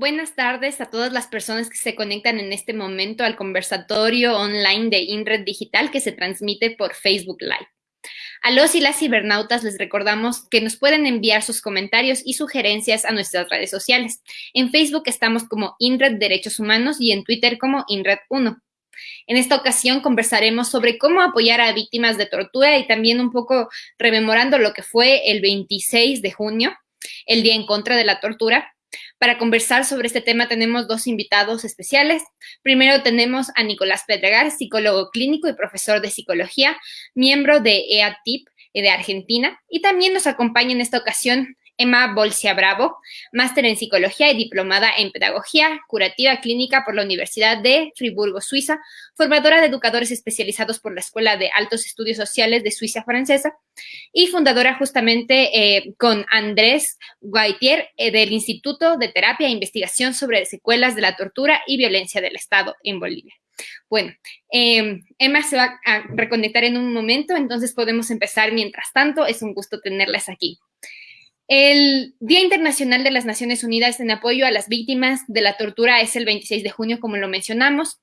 Buenas tardes a todas las personas que se conectan en este momento al conversatorio online de INRED Digital que se transmite por Facebook Live. A los y las cibernautas les recordamos que nos pueden enviar sus comentarios y sugerencias a nuestras redes sociales. En Facebook estamos como INRED Derechos Humanos y en Twitter como INRED1. En esta ocasión conversaremos sobre cómo apoyar a víctimas de tortura y también un poco rememorando lo que fue el 26 de junio, el Día en contra de la Tortura, para conversar sobre este tema tenemos dos invitados especiales. Primero tenemos a Nicolás Pedregar, psicólogo clínico y profesor de psicología, miembro de EATIP de Argentina. Y también nos acompaña en esta ocasión Emma Bolsia Bravo, máster en psicología y diplomada en pedagogía curativa clínica por la Universidad de Friburgo, Suiza, formadora de educadores especializados por la Escuela de Altos Estudios Sociales de Suiza Francesa y fundadora justamente eh, con Andrés Guaitier eh, del Instituto de Terapia e Investigación sobre Secuelas de la Tortura y Violencia del Estado en Bolivia. Bueno, em, Emma se va a reconectar en un momento, entonces podemos empezar mientras tanto. Es un gusto tenerlas aquí. El Día Internacional de las Naciones Unidas en apoyo a las víctimas de la tortura es el 26 de junio, como lo mencionamos.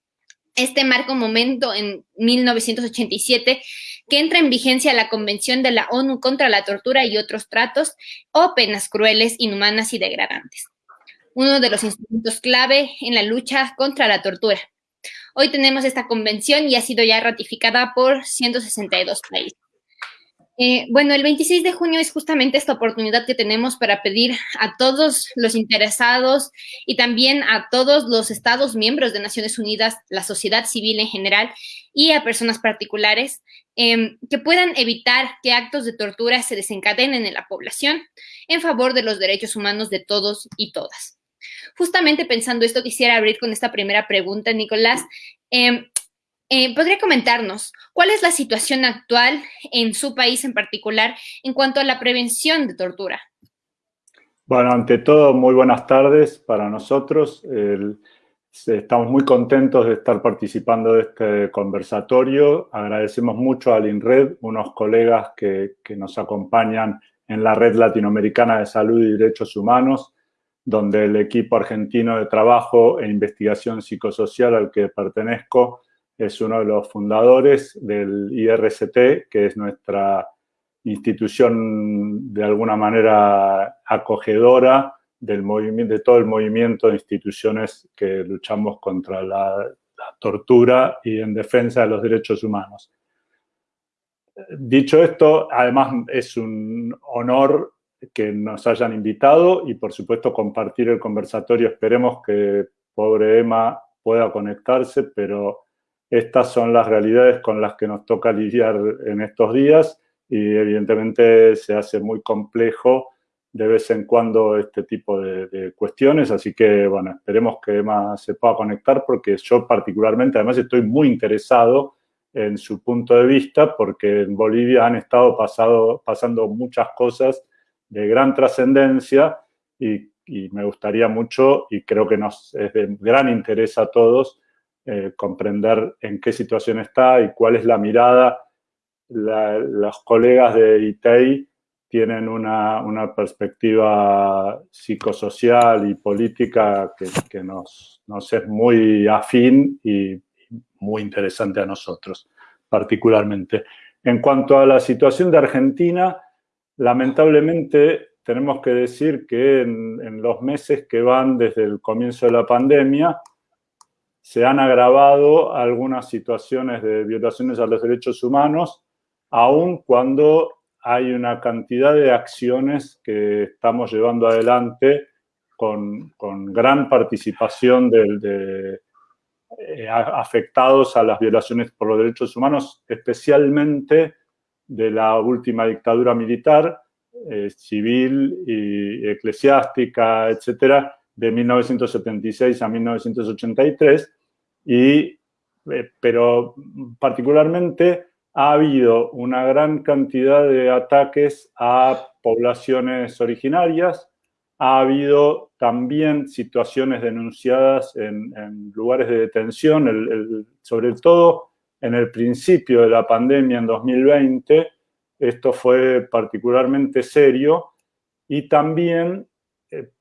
Este marca un momento en 1987 que entra en vigencia la Convención de la ONU contra la tortura y otros tratos o penas crueles, inhumanas y degradantes. Uno de los instrumentos clave en la lucha contra la tortura. Hoy tenemos esta convención y ha sido ya ratificada por 162 países. Eh, bueno, el 26 de junio es justamente esta oportunidad que tenemos para pedir a todos los interesados y también a todos los estados miembros de Naciones Unidas, la sociedad civil en general y a personas particulares em, que puedan evitar que actos de tortura se desencadenen en la población en favor de los derechos humanos de todos y todas. Justamente pensando esto, quisiera abrir con esta primera pregunta, Nicolás. Em, eh, ¿Podría comentarnos cuál es la situación actual en su país en particular en cuanto a la prevención de tortura? Bueno, ante todo, muy buenas tardes para nosotros. estamos muy contentos de estar participando de este conversatorio. Agradecemos mucho al INRED, unos colegas que, que nos acompañan en la Red Latinoamericana de Salud y Derechos Humanos, donde el equipo argentino de trabajo e investigación psicosocial al que pertenezco es uno de los fundadores del IRCT, que es nuestra institución de alguna manera acogedora del movimiento, de todo el movimiento de instituciones que luchamos contra la, tortura y en defensa de los derechos humanos. Dicho esto, además es un honor que nos hayan invitado y por supuesto compartir el conversatorio. Esperemos que pobre Emma pueda conectarse, pero estas son las realidades con las que nos toca lidiar en estos días y evidentemente se hace muy complejo de vez en cuando este tipo de, cuestiones, así que bueno, esperemos que Emma se pueda conectar porque yo particularmente además estoy muy interesado en su punto de vista porque en Bolivia han estado pasado, pasando muchas cosas de gran trascendencia y, y, me gustaría mucho y creo que nos es de gran interés a todos eh, comprender en qué situación está y cuál es la mirada. los colegas de ITEI tienen una, perspectiva psicosocial y política que, nos, nos, es muy afín y muy interesante a nosotros, particularmente. En cuanto a la situación de Argentina, lamentablemente tenemos que decir que en los meses que van desde el comienzo de la pandemia, se han agravado algunas situaciones de violaciones a los derechos humanos, aun cuando hay una cantidad de acciones que estamos llevando adelante con, gran participación de, eh, afectados a las violaciones por los derechos humanos, especialmente de la última dictadura militar, eh, civil y eclesiástica, etcétera, de 1976 a 1983, y, eh, pero particularmente ha habido una gran cantidad de ataques a poblaciones originarias, ha habido también situaciones denunciadas en, lugares de detención, sobre todo en el principio de la pandemia en 2020, esto fue particularmente serio, y también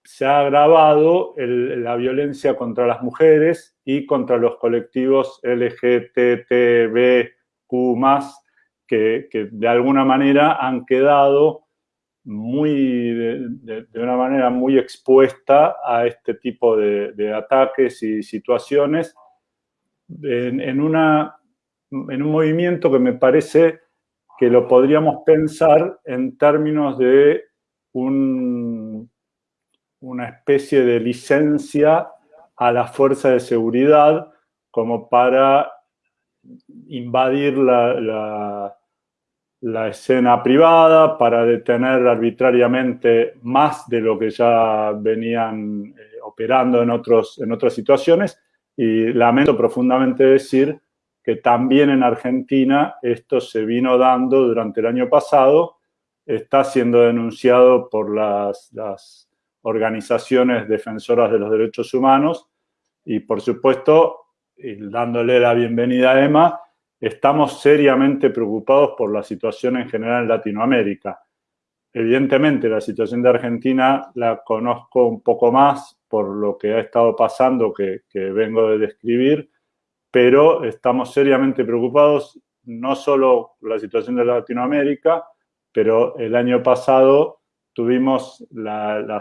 se ha agravado la violencia contra las mujeres y contra los colectivos LGTBQ+, que, que de alguna manera han quedado muy, de, una manera muy expuesta a este tipo de, ataques y situaciones. En, una, en un movimiento que me parece que lo podríamos pensar en términos de un, una especie de licencia a la fuerza de seguridad como para invadir la la escena privada para detener arbitrariamente más de lo que ya venían eh, operando en, otros, en otras situaciones. Y lamento profundamente decir que también en Argentina esto se vino dando durante el año pasado, está siendo denunciado por las, las organizaciones defensoras de los derechos humanos y, por supuesto, dándole la bienvenida a Emma, estamos seriamente preocupados por la situación en general en Latinoamérica. Evidentemente, la situación de Argentina la conozco un poco más por lo que ha estado pasando que, vengo de describir, pero estamos seriamente preocupados no solo por la situación de Latinoamérica, pero el año pasado tuvimos la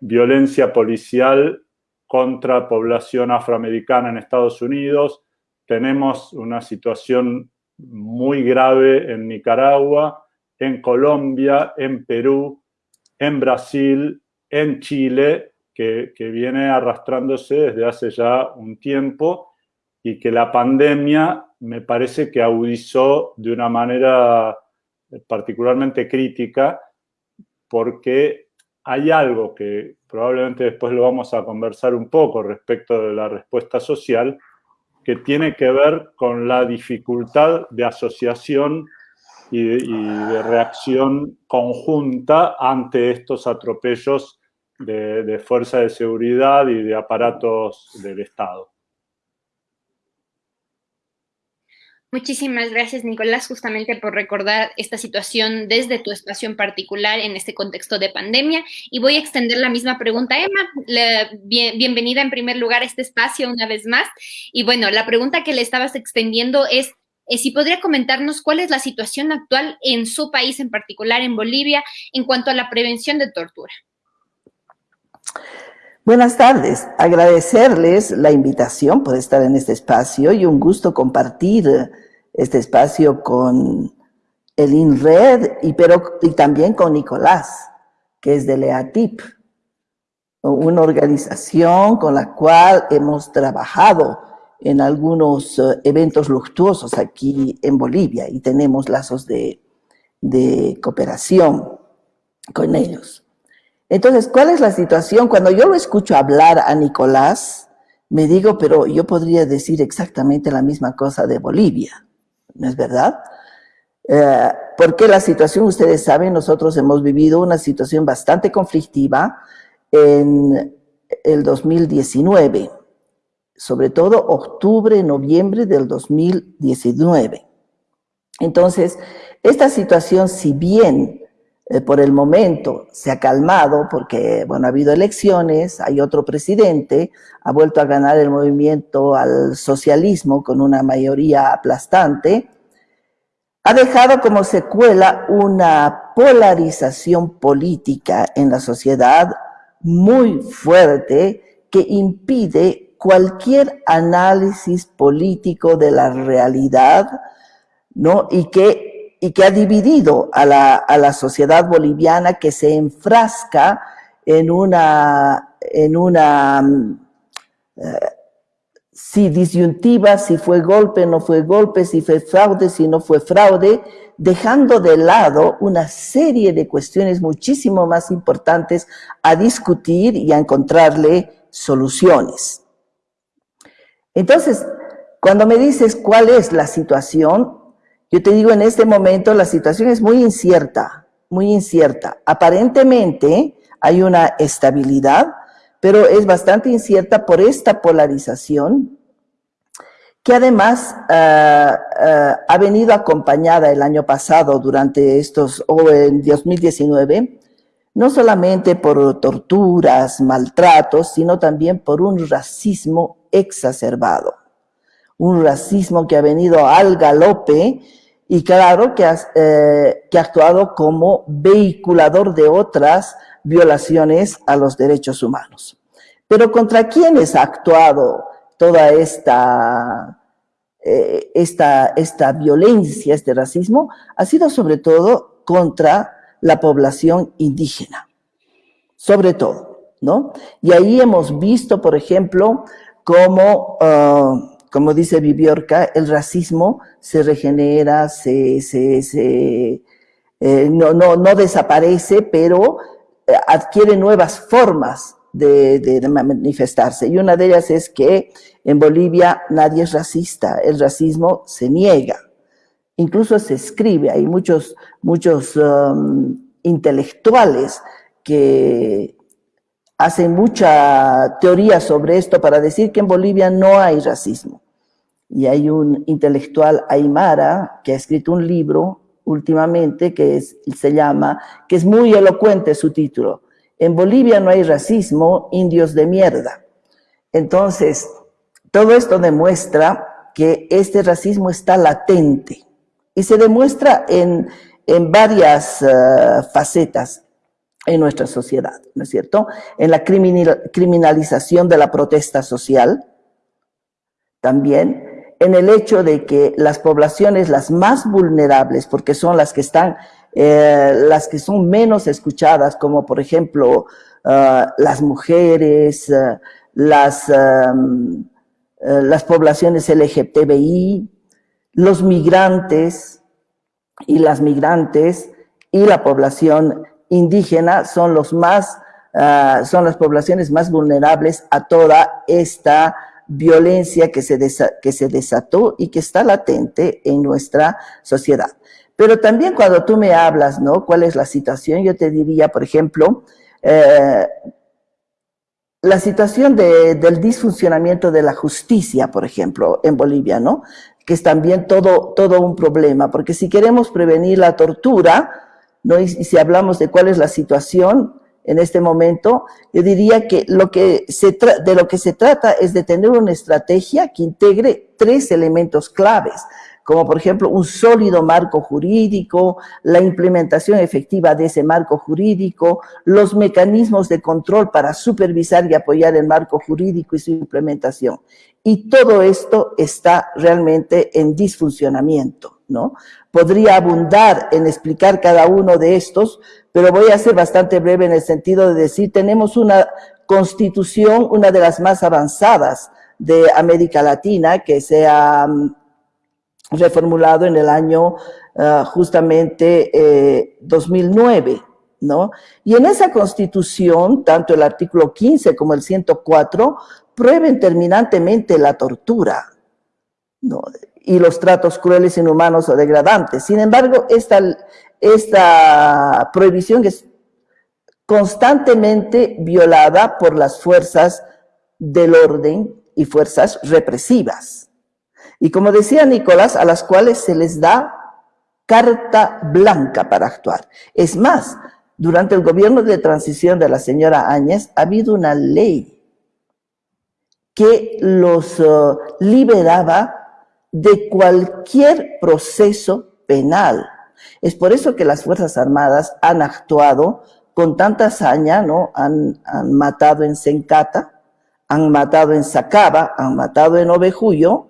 violencia policial contra población afroamericana en Estados Unidos, tenemos una situación muy grave en Nicaragua, en Colombia, en Perú, en Brasil, en Chile, que, viene arrastrándose desde hace ya un tiempo y que la pandemia me parece que agudizó de una manera particularmente crítica porque hay algo que probablemente después lo vamos a conversar un poco respecto de la respuesta social, que tiene que ver con la dificultad de asociación y de, reacción conjunta ante estos atropellos de, fuerza de seguridad y de aparatos del Estado. Muchísimas gracias, Nicolás, justamente por recordar esta situación desde tu espacio en particular en este contexto de pandemia. Y voy a extender la misma pregunta a Emma. bienvenida en primer lugar a este espacio una vez más. Y bueno, la pregunta que le estabas extendiendo es eh, si podría comentarnos cuál es la situación actual en su país, en particular en Bolivia, en cuanto a la prevención de tortura. Buenas tardes, agradecerles la invitación por estar en este espacio y un gusto compartir este espacio con el INRED y, pero, y también con Nicolás, que es de LEATIP, una organización con la cual hemos trabajado en algunos eh, eventos luctuosos aquí en Bolivia y tenemos lazos de, de cooperación con ellos. Entonces, ¿cuál es la situación? Cuando yo lo escucho hablar a Nicolás, me digo, pero yo podría decir exactamente la misma cosa de Bolivia, ¿no es verdad? Eh, porque la situación, ustedes saben, nosotros hemos vivido una situación bastante conflictiva en el 2019, sobre todo octubre, noviembre del 2019. Entonces, esta situación, si bien eh, por el momento se ha calmado porque, bueno, ha habido elecciones, hay otro presidente, ha vuelto a ganar el movimiento al socialismo con una mayoría aplastante, ha dejado como secuela una polarización política en la sociedad muy fuerte que impide cualquier análisis político de la realidad, ¿no? Y que y que ha dividido a la, a la sociedad boliviana que se enfrasca en una, en una eh, si disyuntiva, si fue golpe, no fue golpe, si fue fraude, si no fue fraude, dejando de lado una serie de cuestiones muchísimo más importantes a discutir y a encontrarle soluciones. Entonces, cuando me dices cuál es la situación, Yo te digo, en este momento la situación es muy incierta, muy incierta. Aparentemente hay una estabilidad, pero es bastante incierta por esta polarización que además uh, uh, ha venido acompañada el año pasado durante estos, o en 2019, no solamente por torturas, maltratos, sino también por un racismo exacerbado. Un racismo que ha venido al galope y claro que ha, eh, que ha actuado como vehiculador de otras violaciones a los derechos humanos. Pero ¿contra quiénes ha actuado toda esta, eh, esta, esta violencia, este racismo? Ha sido sobre todo contra la población indígena, sobre todo, ¿no? Y ahí hemos visto, por ejemplo, cómo, uh, como dice Viviorca, el racismo se regenera, se, se, se eh, no, no, no desaparece, pero eh, adquiere nuevas formas de, de, manifestarse. Y una de ellas es que en Bolivia nadie es racista, el racismo se niega. Incluso se escribe, hay muchos, muchos um, intelectuales que hacen mucha teoría sobre esto para decir que en Bolivia no hay racismo. Y hay un intelectual aymara que ha escrito un libro últimamente que es, se llama, que es muy elocuente su título, En Bolivia no hay racismo, indios de mierda. Entonces, todo esto demuestra que este racismo está latente y se demuestra en, en varias uh, facetas en nuestra sociedad, ¿no es cierto? En la criminal, criminalización de la protesta social, también en el hecho de que las poblaciones las más vulnerables, porque son las que están, eh, las que son menos escuchadas, como por ejemplo uh, las mujeres, uh, las, uh, las poblaciones LGTBI, los migrantes y las migrantes y la población indígena son los más, son las poblaciones más vulnerables a toda esta violencia que se, que se desató y que está latente en nuestra sociedad. Pero también cuando tú me hablas, ¿no? ¿Cuál es la situación? Yo te diría, por ejemplo, eh, la situación de, del disfuncionamiento de la justicia, por ejemplo, en Bolivia, ¿no? Que es también todo, todo un problema, porque si queremos prevenir la tortura, ¿no? Y, si hablamos de cuál es la situación, en este momento, yo diría que, lo que se de lo que se trata es de tener una estrategia que integre tres elementos claves, como por ejemplo un sólido marco jurídico, la implementación efectiva de ese marco jurídico, los mecanismos de control para supervisar y apoyar el marco jurídico y su implementación. Y todo esto está realmente en disfuncionamiento, ¿no? Podría abundar en explicar cada uno de estos, pero voy a ser bastante breve en el sentido de decir, tenemos una constitución, una de las más avanzadas de América Latina, que se ha um, reformulado en el año uh, justamente eh, 2009, ¿no? Y en esa constitución, tanto el artículo 15 como el 104, prueben terminantemente la tortura, ¿no? Y los tratos crueles, inhumanos o degradantes. Sin embargo, esta, esta prohibición es constantemente violada por las fuerzas del orden y fuerzas represivas. Y como decía Nicolás, a las cuales se les da carta blanca para actuar. Es más, durante el gobierno de transición de la señora Áñez ha habido una ley que los uh, liberaba de cualquier proceso penal. Es por eso que las Fuerzas Armadas han actuado con tanta hazaña, ¿no? Han, han matado en Sencata, han matado en Sacaba, han matado en Ovejuyo,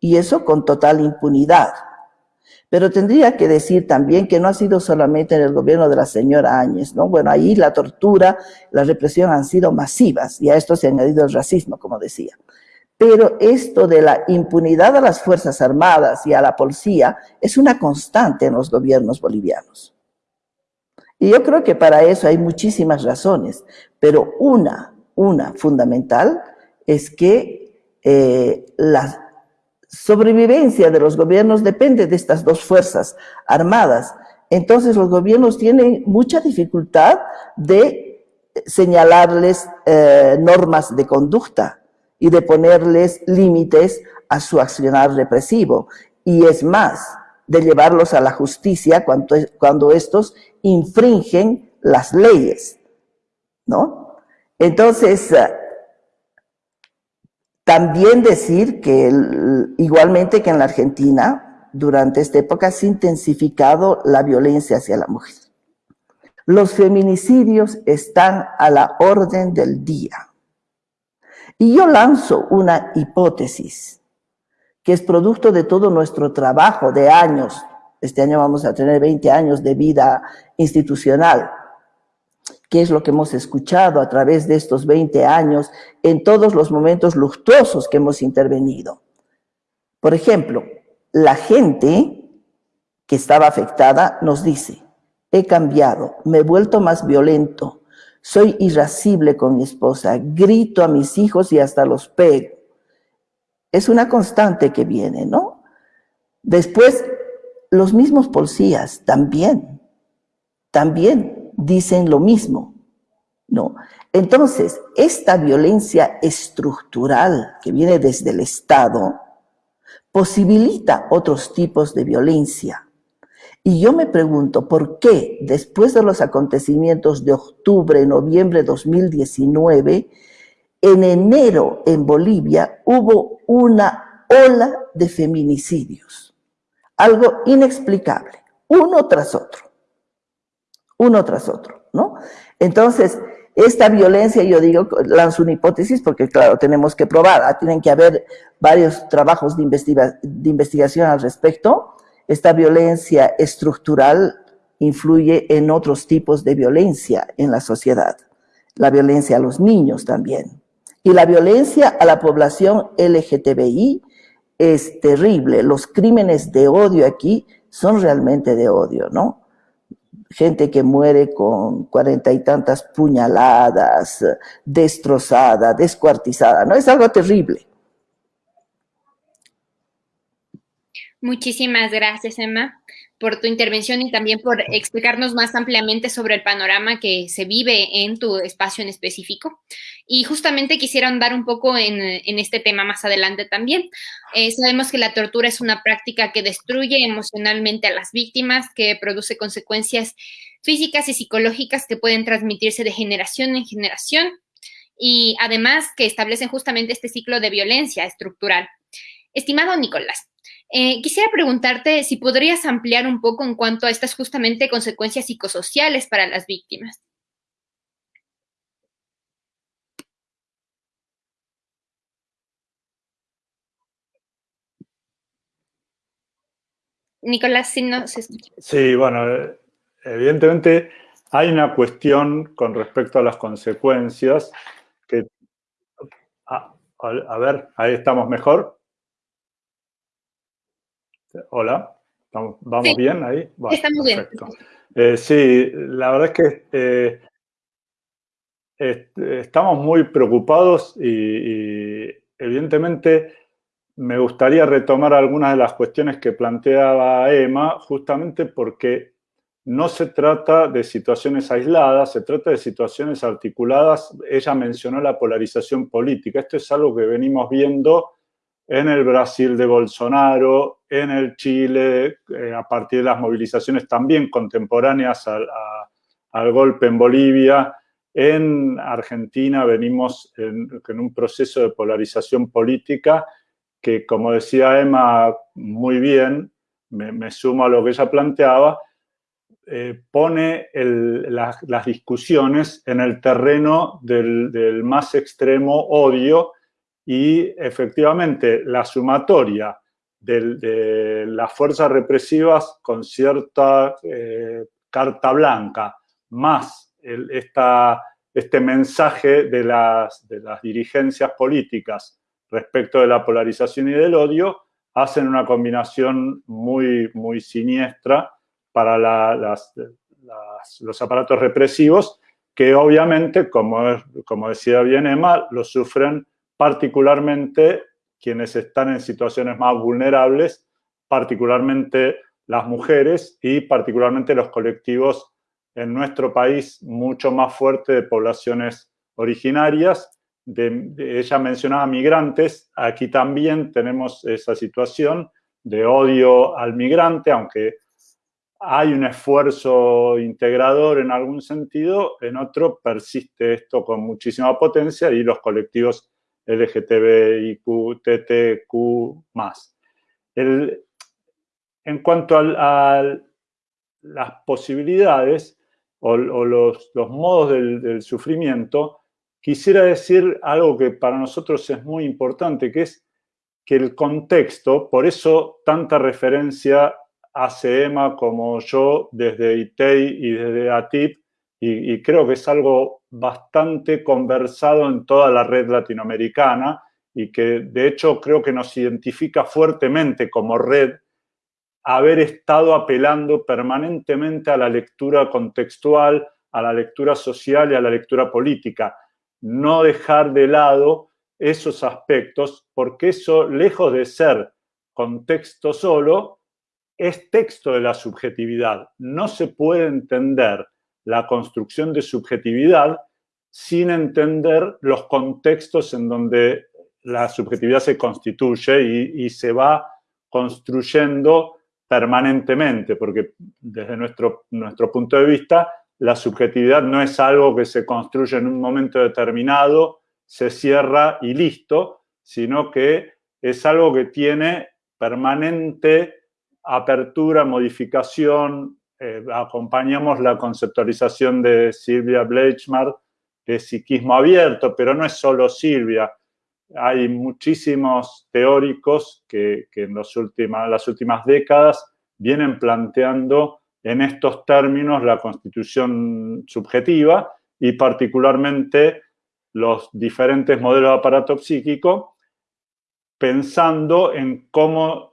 y eso con total impunidad. Pero tendría que decir también que no ha sido solamente en el gobierno de la señora Áñez, ¿no? Bueno, ahí la tortura, la represión han sido masivas, y a esto se ha añadido el racismo, como decía. Pero esto de la impunidad a las Fuerzas Armadas y a la policía es una constante en los gobiernos bolivianos. Y yo creo que para eso hay muchísimas razones, pero una, una fundamental es que eh, la sobrevivencia de los gobiernos depende de estas dos fuerzas armadas. Entonces los gobiernos tienen mucha dificultad de señalarles eh, normas de conducta y de ponerles límites a su accionar represivo. Y es más, de llevarlos a la justicia cuando, cuando estos infringen las leyes, ¿no? Entonces, eh, también decir que igualmente que en la Argentina, durante esta época se ha intensificado la violencia hacia la mujer. Los feminicidios están a la orden del día. Y yo lanzo una hipótesis que es producto de todo nuestro trabajo de años. Este año vamos a tener 20 años de vida institucional qué es lo que hemos escuchado a través de estos 20 años en todos los momentos luctuosos que hemos intervenido. Por ejemplo, la gente que estaba afectada nos dice, he cambiado, me he vuelto más violento, soy irascible con mi esposa, grito a mis hijos y hasta los pego. Es una constante que viene, ¿no? Después, los mismos policías también, también dicen lo mismo. No. Entonces, esta violencia estructural que viene desde el Estado posibilita otros tipos de violencia. Y yo me pregunto, ¿por qué después de los acontecimientos de octubre, noviembre de 2019, en enero en Bolivia hubo una ola de feminicidios? Algo inexplicable, uno tras otro uno tras otro, ¿no? Entonces, esta violencia, yo digo, lanzo una hipótesis porque, claro, tenemos que probar, ah, tienen que haber varios trabajos de, de investigación al respecto. Esta violencia estructural influye en otros tipos de violencia en la sociedad. La violencia a los niños también. Y la violencia a la población LGTBI es terrible. Los crímenes de odio aquí son realmente de odio, ¿no? gente que muere con cuarenta y tantas puñaladas, destrozada, descuartizada, ¿no? Es algo terrible. Muchísimas gracias, Emma por tu intervención y también por explicarnos más ampliamente sobre el panorama que se vive en tu espacio en específico. Y justamente quisiera andar un poco en, este tema más adelante también. Eh, sabemos que la tortura es una práctica que destruye emocionalmente a las víctimas, que produce consecuencias físicas y psicológicas que pueden transmitirse de generación en generación y además que establecen justamente este ciclo de violencia estructural. Estimado Nicolás, eh, quisiera preguntarte si podrías ampliar un poco en cuanto a estas justamente consecuencias psicosociales para las víctimas. Nicolás, si no se escucha. Sí, bueno, evidentemente hay una cuestión con respecto a las consecuencias que... A ver, ahí estamos mejor. Hola, ¿vamos bien ahí? Estamos bien. Eh, sí, la verdad es que eh, estamos muy preocupados y, evidentemente me gustaría retomar algunas de las cuestiones que planteaba Emma, justamente porque no se trata de situaciones aisladas, se trata de situaciones articuladas. Ella mencionó la polarización política. Esto es algo que venimos viendo en el Brasil de Bolsonaro, en el Chile, eh, a partir de las movilizaciones también contemporáneas al, golpe en Bolivia. En Argentina venimos en, un proceso de polarización política que, como decía Emma muy bien, me, sumo a lo que ella planteaba, eh, pone las, discusiones en el terreno del, del más extremo odio y efectivamente la sumatoria de, las fuerzas represivas con cierta eh, carta blanca, más este mensaje de las, de las dirigencias políticas respecto de la polarización y del odio, hacen una combinación muy, muy siniestra para los aparatos represivos que obviamente, como, como decía bien Emma, lo sufren particularmente quienes están en situaciones más vulnerables, particularmente las mujeres y particularmente los colectivos en nuestro país mucho más fuerte de poblaciones originarias. ella mencionaba migrantes, aquí también tenemos esa situación de odio al migrante, aunque hay un esfuerzo integrador en algún sentido, en otro persiste esto con muchísima potencia y los colectivos LGTBIQ. El, en cuanto a, las posibilidades o, los, modos del, sufrimiento, quisiera decir algo que para nosotros es muy importante, que es que el contexto, por eso tanta referencia hace Emma como yo desde ITEI y desde ATIP, y, creo que es algo bastante conversado en toda la red latinoamericana y que de hecho creo que nos identifica fuertemente como red haber estado apelando permanentemente a la lectura contextual, a la lectura social y a la lectura política. No dejar de lado esos aspectos, porque eso, lejos de ser contexto solo, es texto de la subjetividad. No se puede entender la construcción de subjetividad sin entender los contextos en donde la subjetividad se constituye y, se va construyendo permanentemente, porque desde nuestro, nuestro punto de vista, la subjetividad no es algo que se construye en un momento determinado, se cierra y listo, sino que es algo que tiene permanente apertura, modificación, eh, acompañamos la conceptualización de Silvia Bleichmar de psiquismo abierto, pero no es solo Silvia. Hay muchísimos teóricos que, en las últimas décadas vienen planteando en estos términos la constitución subjetiva y particularmente los diferentes modelos de aparato psíquico, pensando en cómo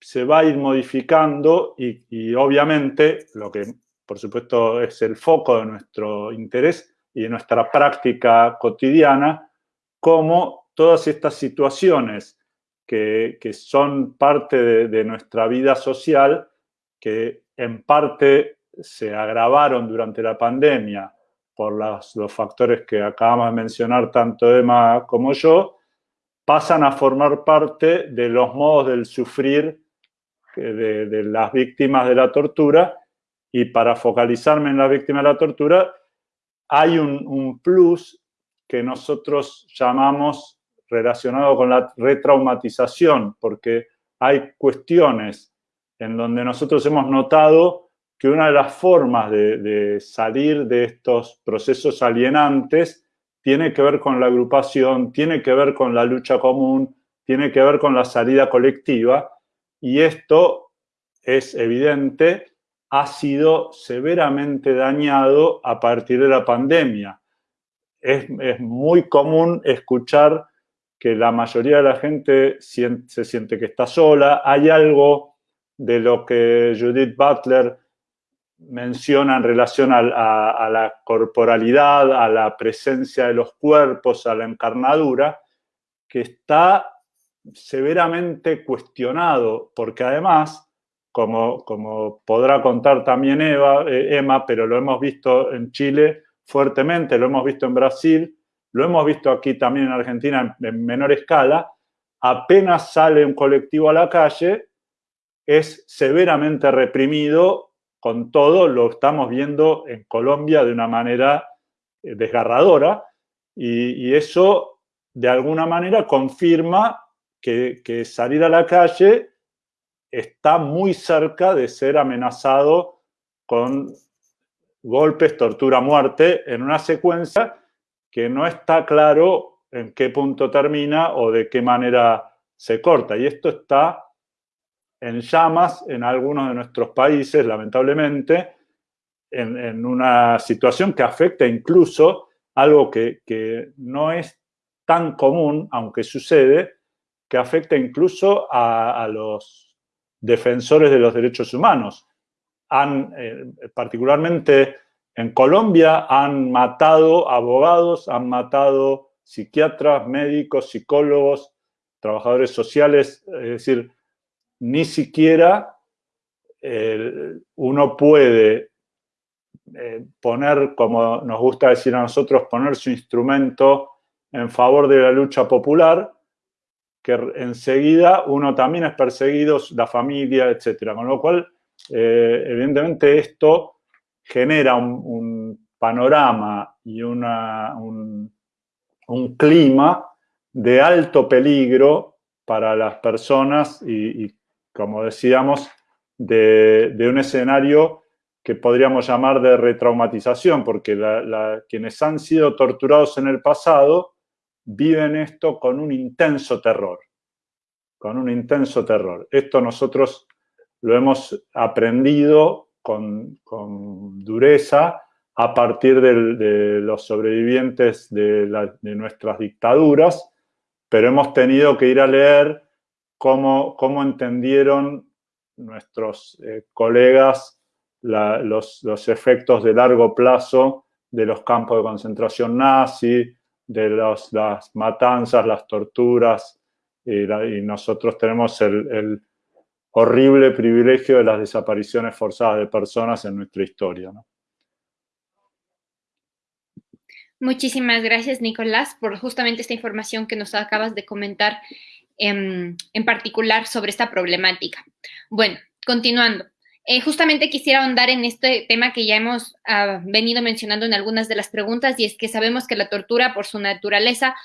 se va a ir modificando y, obviamente lo que por supuesto es el foco de nuestro interés y de nuestra práctica cotidiana, cómo todas estas situaciones que, son parte de, nuestra vida social, que en parte se agravaron durante la pandemia por los factores que acabamos de mencionar tanto Emma como yo, pasan a formar parte de los modos del sufrir de, las víctimas de la tortura y para focalizarme en las víctimas de la tortura, hay un, plus que nosotros llamamos relacionado con la retraumatización, porque hay cuestiones en donde nosotros hemos notado que una de las formas de, de, salir de estos procesos alienantes tiene que ver con la agrupación, tiene que ver con la lucha común, tiene que ver con la salida colectiva, y esto es evidente, ha sido severamente dañado a partir de la pandemia. Es, muy común escuchar que la mayoría de la gente se siente que está sola. Hay algo de lo que Judith Butler menciona en relación a, la corporalidad, a la presencia de los cuerpos, a la encarnadura, que está severamente cuestionado, porque además, como, como podrá contar también Eva, eh, Emma, pero lo hemos visto en Chile fuertemente, lo hemos visto en Brasil, lo hemos visto aquí también en Argentina en, menor escala, apenas sale un colectivo a la calle, es severamente reprimido con todo, lo estamos viendo en Colombia de una manera eh, desgarradora, y, y eso de alguna manera confirma que, salir a la calle está muy cerca de ser amenazado con golpes, tortura, muerte, en una secuencia que no está claro en qué punto termina o de qué manera se corta. Y esto está en llamas en algunos de nuestros países, lamentablemente, en, una situación que afecta incluso algo que, que no es tan común, aunque sucede, que afecta incluso a, los defensores de los derechos humanos. Han, eh, particularmente en Colombia, han matado abogados, han matado psiquiatras, médicos, psicólogos, trabajadores sociales, es decir, ni siquiera uno puede eh, poner, como nos gusta decir a nosotros, poner su instrumento en favor de la lucha popular, que enseguida uno también es perseguido, la familia, etc. Con lo cual, eh, evidentemente esto genera un, panorama y una, un, clima de alto peligro para las personas y, como decíamos, de, un escenario que podríamos llamar de retraumatización, porque quienes han sido torturados en el pasado viven esto con un intenso terror, con un intenso terror. Esto nosotros lo hemos aprendido con, dureza a partir de, los sobrevivientes de, nuestras dictaduras, pero hemos tenido que ir a leer cómo, cómo entendieron nuestros eh, colegas los, efectos de largo plazo de los campos de concentración nazi, de las matanzas, las torturas, y, nosotros tenemos el, horrible privilegio de las desapariciones forzadas de personas en nuestra historia. Muchísimas gracias, Nicolás, por justamente esta información que nos acabas de comentar en, en particular sobre esta problemática. Bueno, continuando. Eh, justamente quisiera ahondar en este tema que ya hemos ah, venido mencionando en algunas de las preguntas y es que sabemos que la tortura por su naturaleza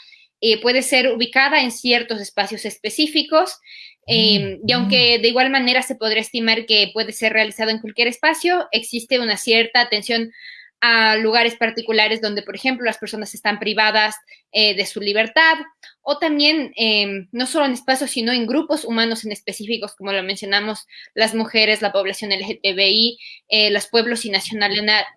eh, puede ser ubicada en ciertos espacios específicos em, y aunque de igual manera se podría estimar que puede ser realizado en cualquier espacio, existe una cierta atención a lugares particulares donde, por ejemplo, las personas están privadas eh, de su libertad o también em, no solo en espacios, sino en grupos humanos en específicos, como lo mencionamos, las mujeres, la población LGTBI, eh, los pueblos y,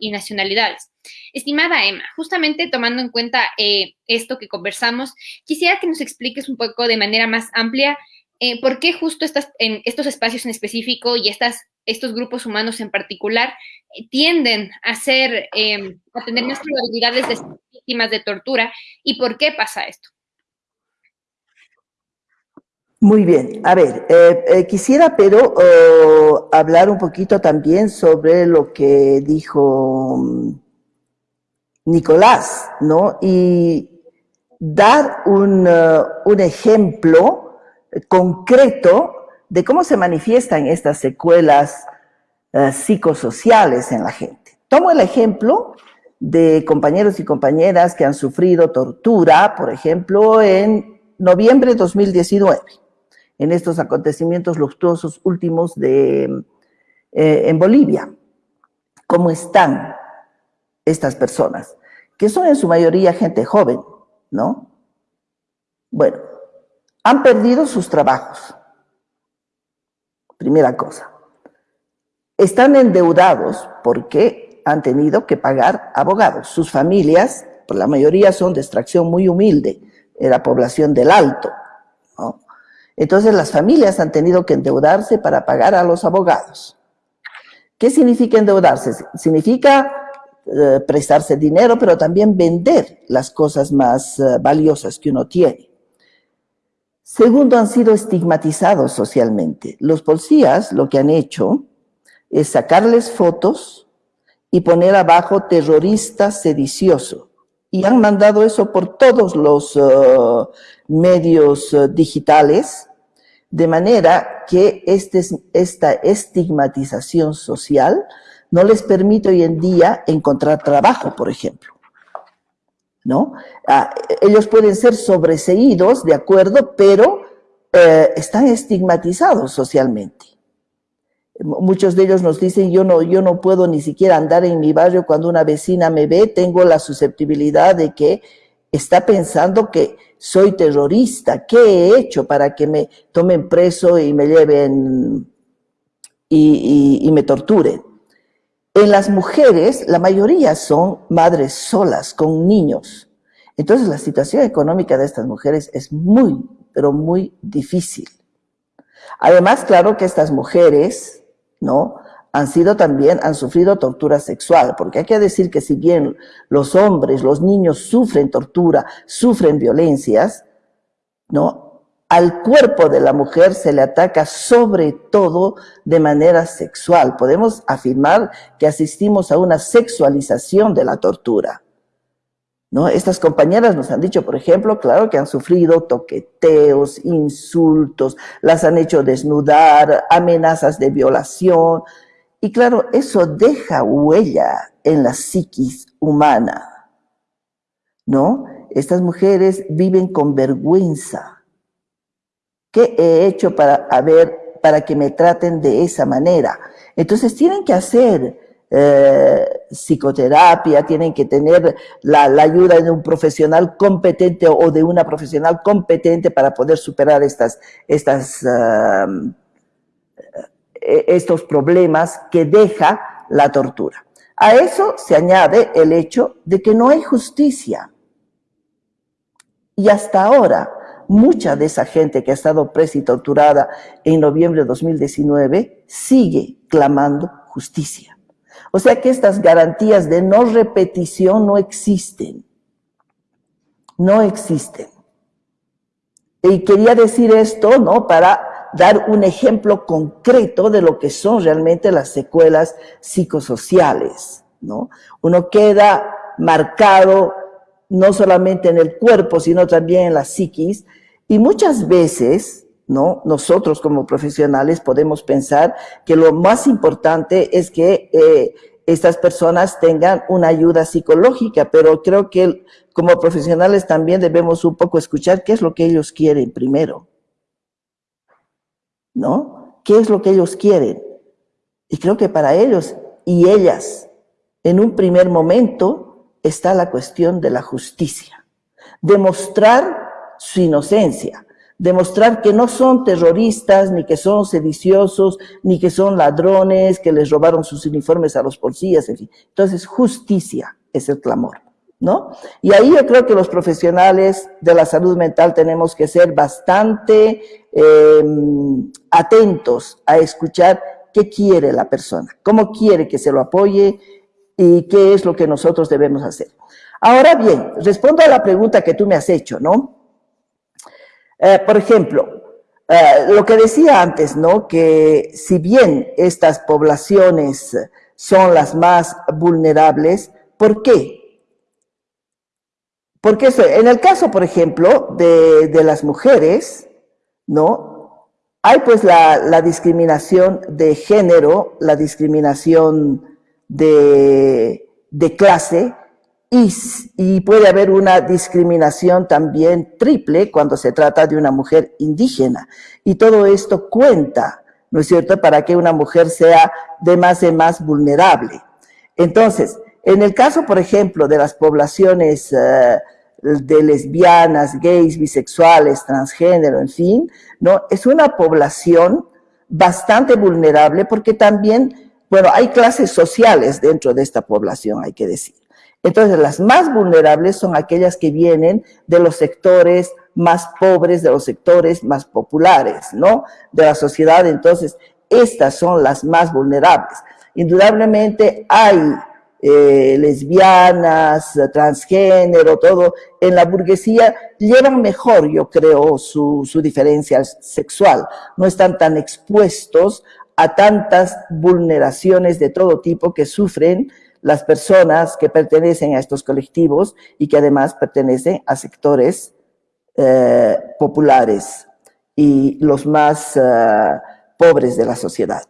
y, nacionalidades. Estimada Emma, justamente tomando en cuenta eh, esto que conversamos, quisiera que nos expliques un poco de manera más amplia eh, ¿por qué justo estas, en estos espacios en específico y estas, estos grupos humanos en particular eh, tienden a ser, em, a tener más probabilidades de ser víctimas de tortura y por qué pasa esto? Muy bien, a ver, eh, quisiera pero hablar un poquito también sobre lo que dijo mm, Nicolás, ¿no? Y dar un, un ejemplo concreto de cómo se manifiestan estas secuelas eh, psicosociales en la gente. Tomo el ejemplo de compañeros y compañeras que han sufrido tortura, por ejemplo, en noviembre de 2019, en estos acontecimientos luctuosos últimos de, eh, en Bolivia. ¿Cómo están estas personas? Que son en su mayoría gente joven, ¿no? Bueno, han perdido sus trabajos. Primera cosa. Están endeudados porque han tenido que pagar abogados. Sus familias, por la mayoría son de extracción muy humilde, era población del alto. Entonces las familias han tenido que endeudarse para pagar a los abogados. ¿Qué significa endeudarse? Significa eh, prestarse dinero, pero también vender las cosas más eh, valiosas que uno tiene. Segundo, han sido estigmatizados socialmente. Los policías lo que han hecho es sacarles fotos y poner abajo terrorista sedicioso. Y han mandado eso por todos los uh, medios uh, digitales, de manera que este, esta estigmatización social no les permite hoy en día encontrar trabajo, por ejemplo. ¿No? Ah, ellos pueden ser sobreseídos, de acuerdo, pero eh, están estigmatizados socialmente. Muchos de ellos nos dicen, yo no, yo no puedo ni siquiera andar en mi barrio cuando una vecina me ve, tengo la susceptibilidad de que está pensando que soy terrorista, ¿qué he hecho para que me tomen preso y me lleven y me torturen? En las mujeres, la mayoría son madres solas, con niños. Entonces la situación económica de estas mujeres es muy, pero muy difícil. Además, claro que estas mujeres, ¿no? Han sido también, han sufrido tortura sexual, porque hay que decir que si bien los hombres, los niños sufren tortura, sufren violencias, ¿no? Al cuerpo de la mujer se le ataca sobre todo de manera sexual. Podemos afirmar que asistimos a una sexualización de la tortura. ¿No? Estas compañeras nos han dicho, por ejemplo, claro que han sufrido toqueteos, insultos, las han hecho desnudar, amenazas de violación. Y claro, eso deja huella en la psiquis humana. ¿No? Estas mujeres viven con vergüenza ¿Qué he hecho para, para que me traten de esa manera? Entonces tienen que hacer eh, psicoterapia, tienen que tener la, ayuda de un profesional competente o de una profesional competente para poder superar estas, estas, e, estos problemas que deja la tortura. A eso se añade el hecho de que no hay justicia. Y hasta ahora, mucha de esa gente que ha estado presa y torturada en noviembre de 2019 sigue clamando justicia. O sea que estas garantías de no repetición no existen. No existen. Y quería decir esto, ¿no? Para dar un ejemplo concreto de lo que son realmente las secuelas psicosociales, ¿no? Uno queda marcado no solamente en el cuerpo, sino también en la psiquis. Y muchas veces, ¿no? Nosotros como profesionales podemos pensar que lo más importante es que eh, estas personas tengan una ayuda psicológica, pero creo que como profesionales también debemos un poco escuchar qué es lo que ellos quieren primero. ¿No? ¿Qué es lo que ellos quieren? Y creo que para ellos y ellas, en un primer momento, está la cuestión de la justicia. Demostrar su inocencia, demostrar que no son terroristas, ni que son sediciosos, ni que son ladrones, que les robaron sus uniformes a los policías, en fin. Entonces, justicia es el clamor, ¿no? Y ahí yo creo que los profesionales de la salud mental tenemos que ser bastante em, atentos a escuchar qué quiere la persona, cómo quiere que se lo apoye, y qué es lo que nosotros debemos hacer. Ahora bien, respondo a la pregunta que tú me has hecho, ¿no? Eh, por ejemplo, eh, lo que decía antes, ¿no? Que si bien estas poblaciones son las más vulnerables, ¿por qué? Porque en el caso, por ejemplo, de, de las mujeres, ¿no? Hay pues la, la discriminación de género, la discriminación de, clase y, puede haber una discriminación también triple cuando se trata de una mujer indígena. Y todo esto cuenta, ¿no es cierto?, para que una mujer sea de más en más vulnerable. Entonces, en el caso, por ejemplo, de las poblaciones eh, de lesbianas, gays, bisexuales, transgénero, en fin, ¿no? Es una población bastante vulnerable porque también bueno, hay clases sociales dentro de esta población, hay que decir. Entonces, las más vulnerables son aquellas que vienen de los sectores más pobres, de los sectores más populares, ¿no? De la sociedad. Entonces, estas son las más vulnerables. Indudablemente hay eh, lesbianas, transgénero, todo, en la burguesía llevan mejor, yo creo, su, su diferencia sexual. No están tan expuestos a tantas vulneraciones de todo tipo que sufren las personas que pertenecen a estos colectivos y que además pertenecen a sectores eh, populares y los más eh, pobres de la sociedad.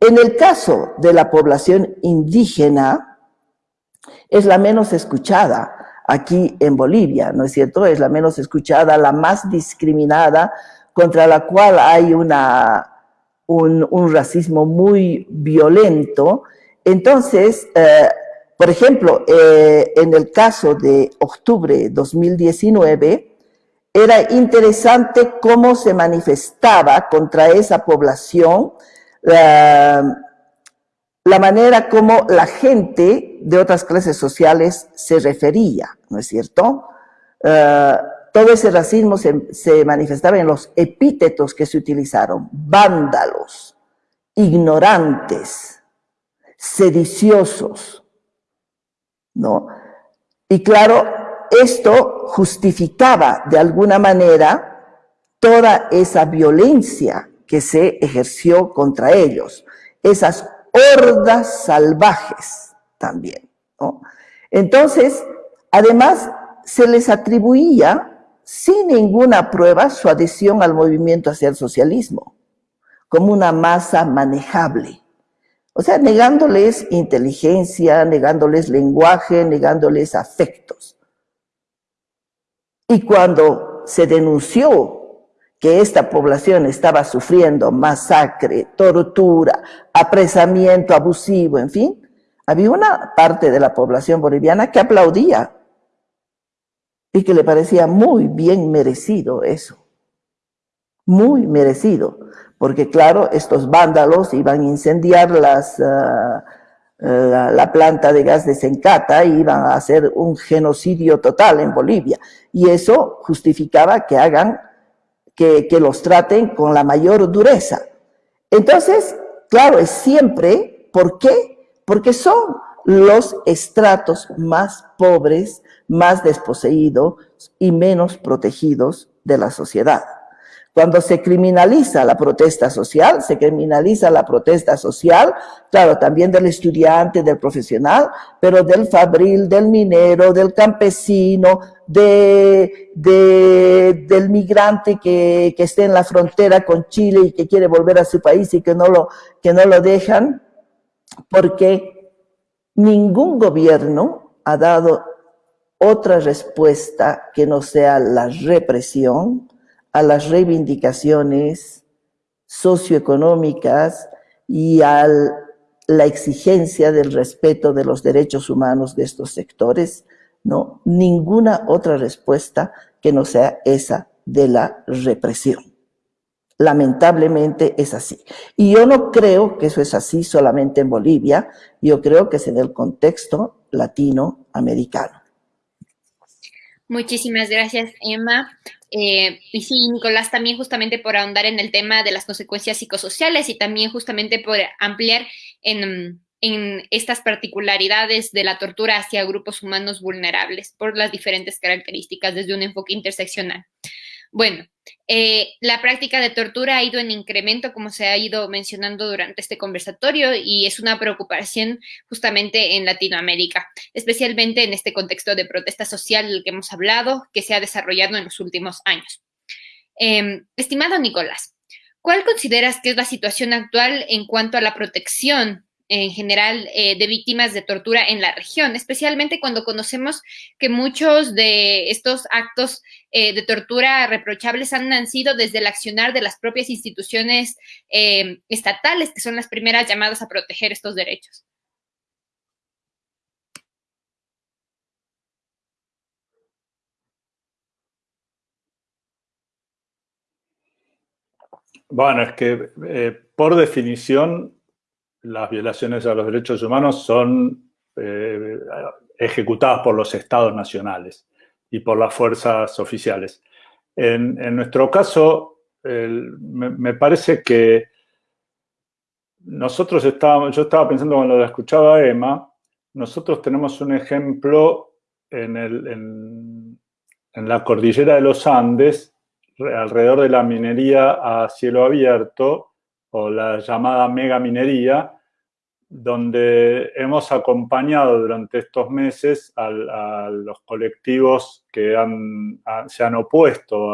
En el caso de la población indígena, es la menos escuchada aquí en Bolivia, ¿no es cierto? Es la menos escuchada, la más discriminada, contra la cual hay una un, racismo muy violento. Entonces, eh, por ejemplo, eh, en el caso de octubre 2019, era interesante cómo se manifestaba contra esa población la manera como la gente de otras clases sociales se refería, ¿no es cierto? Eh, todo ese racismo se, manifestaba en los epítetos que se utilizaron, vándalos, ignorantes, sediciosos, ¿no? Y claro, esto justificaba de alguna manera toda esa violencia que se ejerció contra ellos, esas hordas salvajes también. Entonces, además, se les atribuía sin ninguna prueba su adhesión al movimiento hacia el socialismo, como una masa manejable. O sea, negándoles inteligencia, negándoles lenguaje, negándoles afectos. Y cuando se denunció que esta población estaba sufriendo masacre, tortura, apresamiento abusivo, en fin, había una parte de la población boliviana que aplaudía y que le parecía muy bien merecido eso. Muy merecido, porque claro, estos vándalos iban a incendiar las, ah, la, la, planta de gas de Sencata y iban a hacer un genocidio total en Bolivia. Y eso justificaba que hagan que, los traten con la mayor dureza. Entonces, claro, es siempre, ¿por qué? Porque son los estratos más pobres, más desposeídos y menos protegidos de la sociedad. Cuando se criminaliza la protesta social, se criminaliza la protesta social, claro, también del estudiante, del profesional, pero del fabril, del minero, del campesino, de, del migrante que, que esté en la frontera con Chile y que quiere volver a su país y que no lo, que no lo dejan, porque ningún gobierno ha dado otra respuesta que no sea la represión, a las reivindicaciones socioeconómicas y a la exigencia del respeto de los derechos humanos de estos sectores, no, ninguna otra respuesta que no sea esa de la represión. Lamentablemente es así. Y yo no creo que eso es así solamente en Bolivia, yo creo que es en el contexto latinoamericano. Muchísimas gracias, Emma. Eh, y sí, Nicolás, también justamente por ahondar en el tema de las consecuencias psicosociales y también justamente por ampliar en, en estas particularidades de la tortura hacia grupos humanos vulnerables por las diferentes características desde un enfoque interseccional. Bueno, eh, la práctica de tortura ha ido en incremento, como se ha ido mencionando durante este conversatorio, y es una preocupación justamente en Latinoamérica, especialmente en este contexto de protesta social del que hemos hablado, que se ha desarrollado en los últimos años. Em, estimado Nicolás, ¿cuál consideras que es la situación actual en cuanto a la protección en general eh, de víctimas de tortura en la región, especialmente cuando conocemos que muchos de estos actos eh, de tortura reprochables han nacido desde el accionar de las propias instituciones eh, estatales, que son las primeras llamadas a proteger estos derechos. Bueno, es que por definición las violaciones a los derechos humanos son eh, ejecutadas por los estados nacionales y por las fuerzas oficiales. En, nuestro caso, me, parece que nosotros estábamos, yo estaba pensando cuando lo escuchaba Emma, nosotros tenemos un ejemplo en, en la cordillera de los Andes, alrededor de la minería a cielo abierto, o la llamada mega minería, donde hemos acompañado durante estos meses a, los colectivos que se han opuesto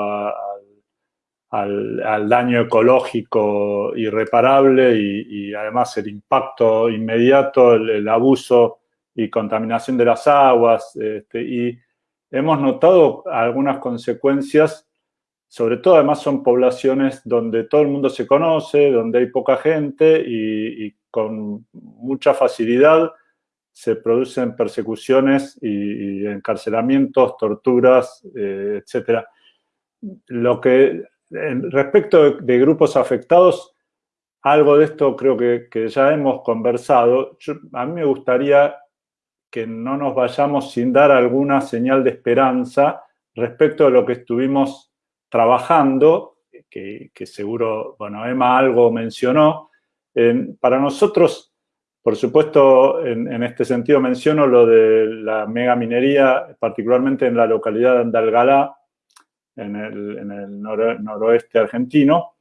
al, daño ecológico irreparable y, además el impacto inmediato, el, abuso y contaminación de las aguas. Este, y hemos notado algunas consecuencias sobre todo además son poblaciones donde todo el mundo se conoce, donde hay poca gente y, con mucha facilidad se producen persecuciones y, encarcelamientos, torturas, eh, etc. Lo que, respecto de, grupos afectados, algo de esto creo que, ya hemos conversado. a mí me gustaría que no nos vayamos sin dar alguna señal de esperanza respecto a lo que estuvimos trabajando, que, seguro, bueno, Emma algo mencionó. para nosotros, por supuesto, en, este sentido menciono lo de la mega minería, particularmente en la localidad de Andalgalá, en el, noroeste argentino,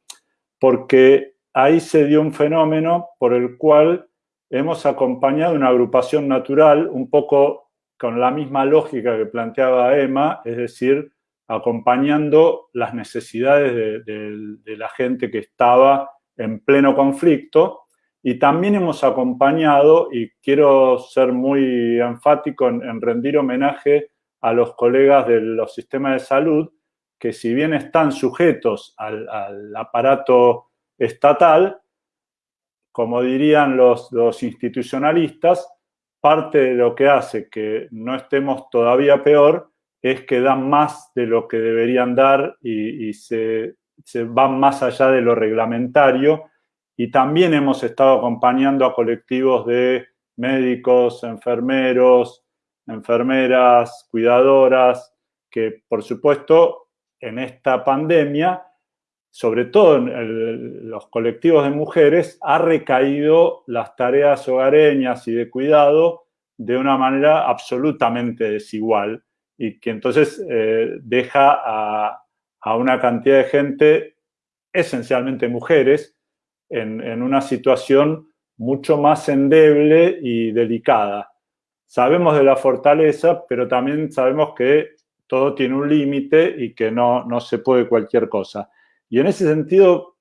porque ahí se dio un fenómeno por el cual hemos acompañado una agrupación natural un poco con la misma lógica que planteaba Emma, es decir, acompañando las necesidades de, la gente que estaba en pleno conflicto. Y también hemos acompañado, y quiero ser muy enfático en, rendir homenaje a los colegas de los sistemas de salud, que si bien están sujetos al, aparato estatal, como dirían los, los, institucionalistas, parte de lo que hace que no estemos todavía peor es que dan más de lo que deberían dar y, se, van más allá de lo reglamentario. Y también hemos estado acompañando a colectivos de médicos, enfermeros, enfermeras, cuidadoras, que por supuesto en esta pandemia, sobre todo en los colectivos de mujeres, ha recaído las tareas hogareñas y de cuidado de una manera absolutamente desigual y que entonces eh, deja a, una cantidad de gente, esencialmente mujeres, en, una situación mucho más endeble y delicada. Sabemos de la fortaleza, pero también sabemos que todo tiene un límite y que no, no, se puede cualquier cosa. Y en ese sentido,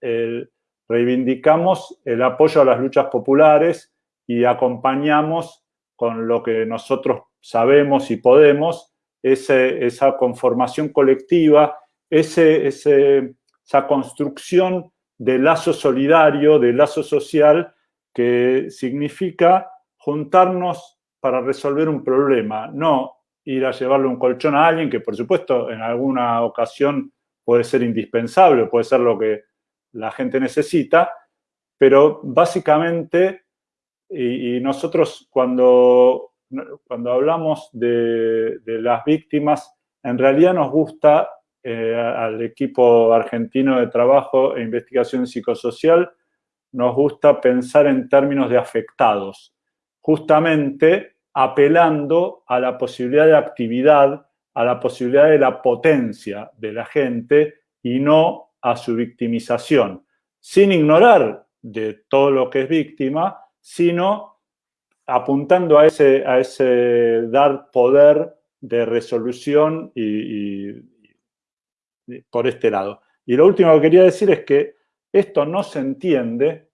reivindicamos el apoyo a las luchas populares y acompañamos con lo que nosotros sabemos y podemos, esa conformación colectiva, ese, esa construcción de lazo solidario, de lazo social, que significa juntarnos para resolver un problema, no ir a llevarle un colchón a alguien que por supuesto en alguna ocasión puede ser indispensable, puede ser lo que la gente necesita, pero básicamente, y, nosotros cuando, cuando hablamos de, las víctimas, en realidad nos gusta eh, al equipo argentino de trabajo e investigación psicosocial, nos gusta pensar en términos de afectados, justamente apelando a la posibilidad de actividad, a la posibilidad de la potencia de la gente y no a su victimización, sin ignorar de todo lo que es víctima, sino apuntando a ese, dar poder de resolución y, por este lado. Y lo último que quería decir es que esto no se entiende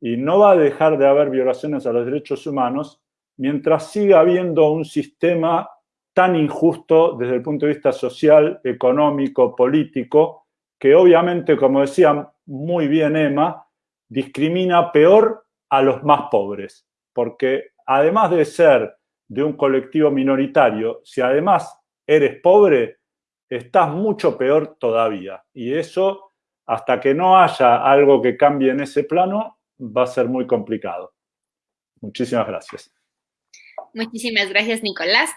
y no va a dejar de haber violaciones a los derechos humanos mientras siga habiendo un sistema tan injusto desde el punto de vista social, económico, político, que obviamente, como decía muy bien Emma, discrimina peor a los más pobres, porque además de ser de un colectivo minoritario, si además eres pobre, estás mucho peor todavía. Y eso, hasta que no haya algo que cambie en ese plano, va a ser muy complicado. Muchísimas gracias. Muchísimas gracias, Nicolás.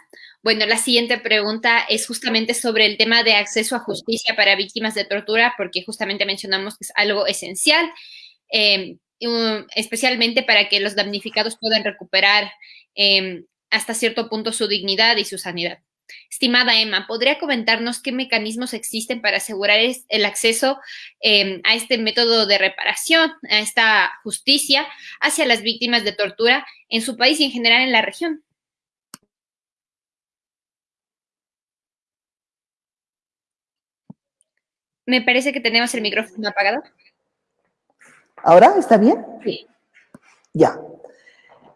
Bueno, la siguiente pregunta es justamente sobre el tema de acceso a justicia para víctimas de tortura, porque justamente mencionamos que es algo esencial, eh, especialmente para que los damnificados puedan recuperar eh, hasta cierto punto su dignidad y su sanidad. Estimada Emma, ¿podría comentarnos qué mecanismos existen para asegurar el acceso em, a este método de reparación, a esta justicia hacia las víctimas de tortura en su país y en general en la región? Me parece que tenemos el micrófono apagado. ¿Ahora está bien? Sí. Ya.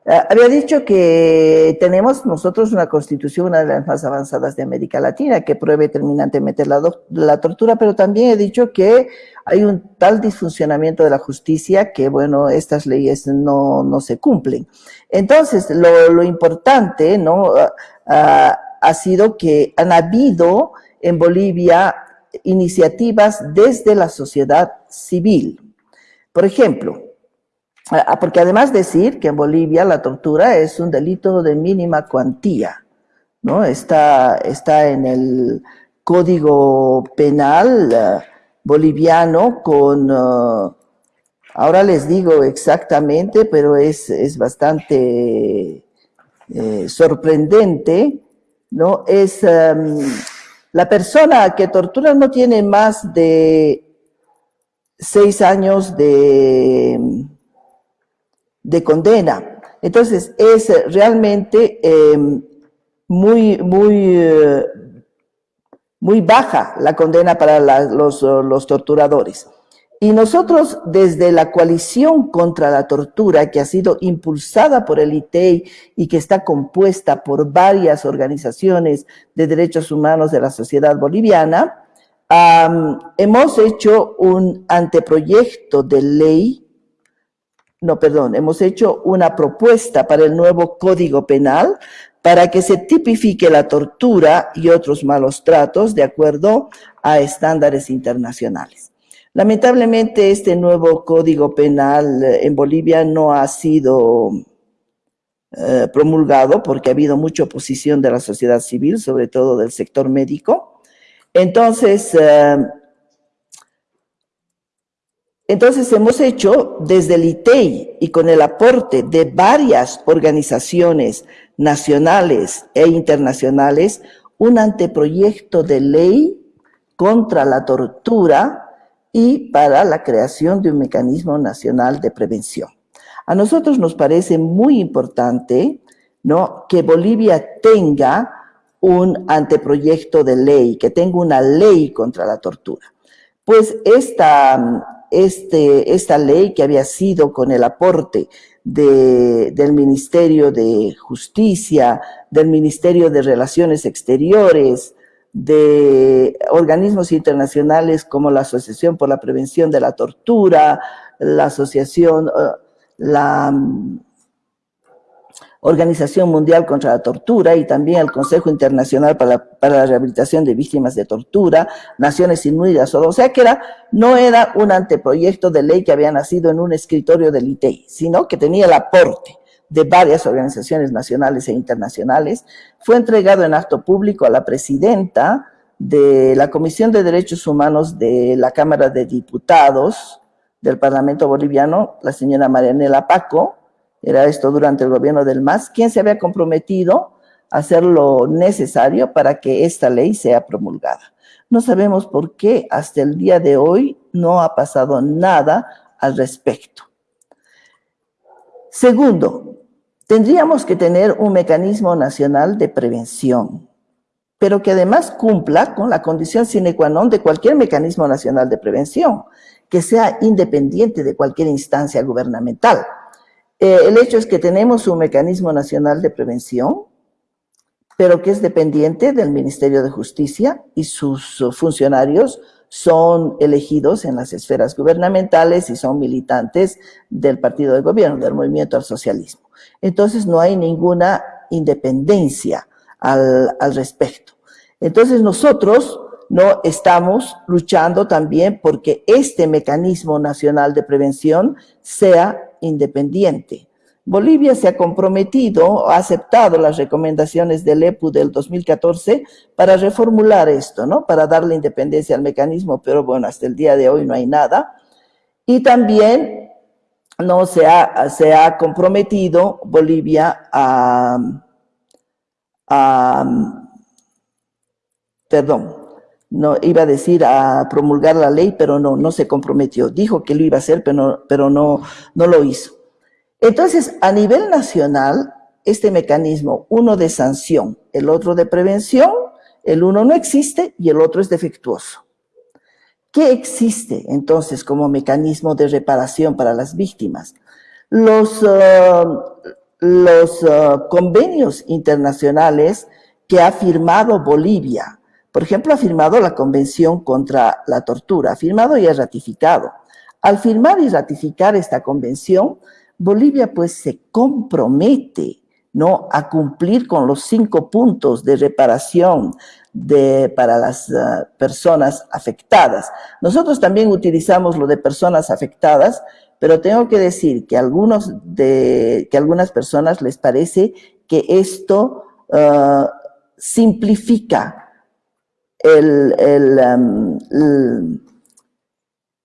Ah, había dicho que tenemos nosotros una constitución, una de las más avanzadas de América Latina, que pruebe terminantemente la, la, tortura, pero también he dicho que hay un tal disfuncionamiento de la justicia que, bueno, estas leyes no, no se cumplen. Entonces, lo, lo importante, ¿no?, uh, ha sido que han habido en Bolivia iniciativas desde la sociedad civil. Por ejemplo, porque además decir que en Bolivia la tortura es un delito de mínima cuantía, ¿no? Está, está en el código penal uh, boliviano con, uh, ahora les digo exactamente, pero es, es bastante eh, sorprendente, ¿no? Es um, La persona que tortura no tiene más de seis años de, de condena. Entonces, es realmente em, muy, muy, eh, muy baja la condena para los, los torturadores. Y nosotros desde la coalición contra la tortura, que ha sido impulsada por el ITEI y que está compuesta por varias organizaciones de derechos humanos de la sociedad boliviana, hemos hecho un anteproyecto de ley, no, perdón, hemos hecho una propuesta para el nuevo Código Penal para que se tipifique la tortura y otros malos tratos de acuerdo a estándares internacionales. Lamentablemente este nuevo código penal eh, en Bolivia no ha sido eh, promulgado porque ha habido mucha oposición de la sociedad civil, sobre todo del sector médico. Entonces, eh, entonces hemos hecho desde el ITEI y con el aporte de varias organizaciones nacionales e internacionales un anteproyecto de ley contra la tortura y para la creación de un mecanismo nacional de prevención. A nosotros nos parece muy importante ¿no? que Bolivia tenga un anteproyecto de ley, que tenga una ley contra la tortura. Pues esta, este, esta ley que había sido con el aporte de, del Ministerio de Justicia, del Ministerio de Relaciones Exteriores, de organismos internacionales como la Asociación por la Prevención de la Tortura, la Asociación, eh, la Organización Mundial contra la Tortura y también el Consejo Internacional para la, para la Rehabilitación de Víctimas de Tortura, Naciones Unidas, o sea que era, no era un anteproyecto de ley que había nacido en un escritorio del ITEI, sino que tenía el aporte de varias organizaciones nacionales e internacionales, fue entregado en acto público a la presidenta de la Comisión de Derechos Humanos de la Cámara de Diputados del Parlamento Boliviano, la señora Marianela Paco, era esto durante el gobierno del MAS, quien se había comprometido a hacer lo necesario para que esta ley sea promulgada. No sabemos por qué hasta el día de hoy no ha pasado nada al respecto. Segundo, Tendríamos que tener un mecanismo nacional de prevención, pero que además cumpla con la condición sine qua non de cualquier mecanismo nacional de prevención, que sea independiente de cualquier instancia gubernamental. Eh, el hecho es que tenemos un mecanismo nacional de prevención, pero que es dependiente del Ministerio de Justicia y sus funcionarios son elegidos en las esferas gubernamentales y son militantes del partido de gobierno, del movimiento al socialismo entonces no hay ninguna independencia al, respecto. Entonces nosotros no estamos luchando también porque este mecanismo nacional de prevención sea independiente. Bolivia se ha comprometido, ha aceptado las recomendaciones del EPU del 2014 para reformular esto, ¿no? Para darle independencia al mecanismo, pero bueno, hasta el día de hoy no hay nada. Y también no se ha, se ha comprometido Bolivia a, perdón, no iba a decir a promulgar la ley, pero no, no se comprometió. Dijo que lo iba a hacer, pero no, pero no, no lo hizo. Entonces, a nivel nacional, este mecanismo, uno de sanción, el otro de prevención, el uno no existe y el otro es defectuoso. ¿Qué existe entonces como mecanismo de reparación para las víctimas? Los, uh, los uh, convenios internacionales que ha firmado Bolivia, por ejemplo, ha firmado la Convención contra la Tortura, ha firmado y ha ratificado. Al firmar y ratificar esta convención, Bolivia pues se compromete ¿no? a cumplir con los cinco puntos de reparación de, para las eh, personas afectadas. Nosotros también utilizamos lo de personas afectadas, pero tengo que decir que, algunos de, que algunas personas les parece que esto uh, simplifica el, el, um,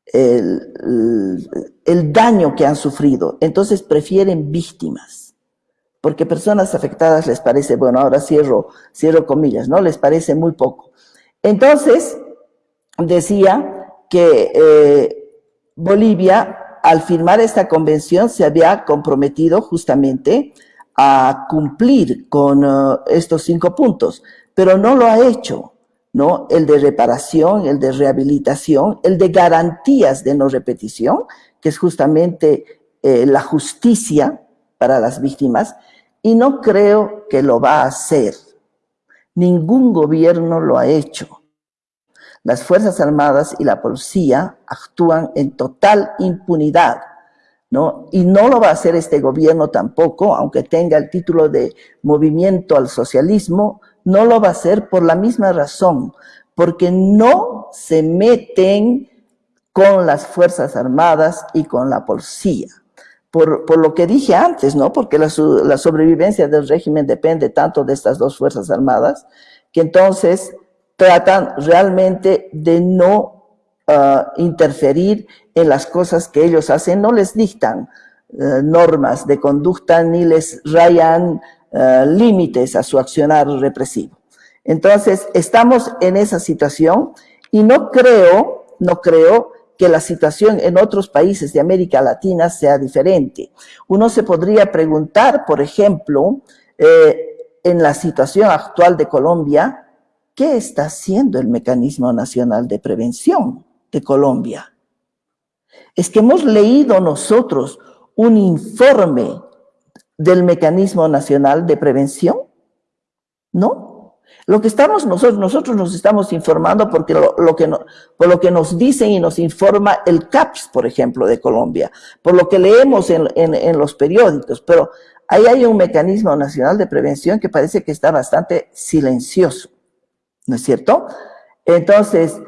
el, el daño que han sufrido. Entonces prefieren víctimas porque personas afectadas les parece, bueno, ahora cierro, cierro comillas, ¿no? Les parece muy poco. Entonces, decía que eh, Bolivia, al firmar esta convención, se había comprometido justamente a cumplir con uh, estos cinco puntos, pero no lo ha hecho, ¿no? El de reparación, el de rehabilitación, el de garantías de no repetición, que es justamente eh, la justicia para las víctimas, y no creo que lo va a hacer. Ningún gobierno lo ha hecho. Las Fuerzas Armadas y la policía actúan en total impunidad, ¿no? Y no lo va a hacer este gobierno tampoco, aunque tenga el título de movimiento al socialismo, no lo va a hacer por la misma razón, porque no se meten con las Fuerzas Armadas y con la policía. Por, por lo que dije antes, ¿no? Porque la, la sobrevivencia del régimen depende tanto de estas dos Fuerzas Armadas, que entonces tratan realmente de no uh, interferir en las cosas que ellos hacen, no les dictan uh, normas de conducta ni les rayan uh, límites a su accionar represivo. Entonces, estamos en esa situación y no creo, no creo que la situación en otros países de América Latina sea diferente. Uno se podría preguntar, por ejemplo, eh, en la situación actual de Colombia, ¿Qué está haciendo el Mecanismo Nacional de Prevención de Colombia? Es que hemos leído nosotros un informe del Mecanismo Nacional de Prevención, ¿no? Lo que estamos nosotros, nosotros nos estamos informando porque lo, que no, por lo que nos dicen y nos informa el CAPS, por ejemplo, de Colombia, por lo que leemos en, en, en los periódicos, pero ahí hay un mecanismo nacional de prevención que parece que está bastante silencioso. ¿no es cierto? Entonces,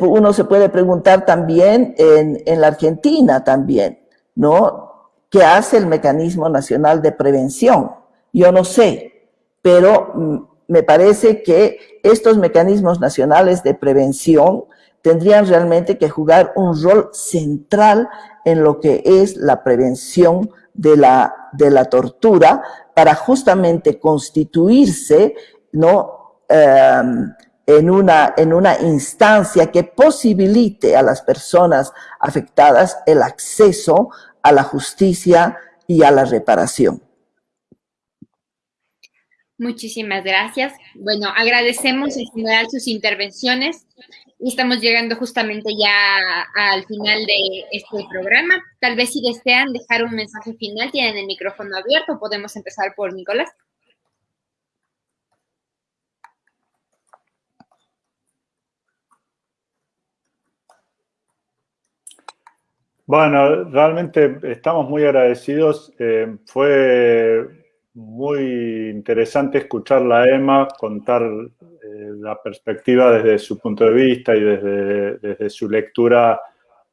uno se puede preguntar también en, la Argentina también, ¿no? ¿Qué hace el Mecanismo Nacional de Prevención? Yo no sé, pero mm, me parece que estos mecanismos nacionales de prevención tendrían realmente que jugar un rol central en lo que es la prevención de la, de la tortura para justamente constituirse, ¿no? Em, en, una, en una instancia que posibilite a las personas afectadas el acceso a la justicia y a la reparación. Muchísimas gracias. Bueno, agradecemos en general sus intervenciones y estamos llegando justamente ya al final de este programa. Tal vez si desean dejar un mensaje final, tienen el micrófono abierto. Podemos empezar por Nicolás. Bueno, realmente estamos muy agradecidos. Eh, fue muy interesante escuchar a Emma contar eh, la perspectiva desde su punto de vista y desde, desde su lectura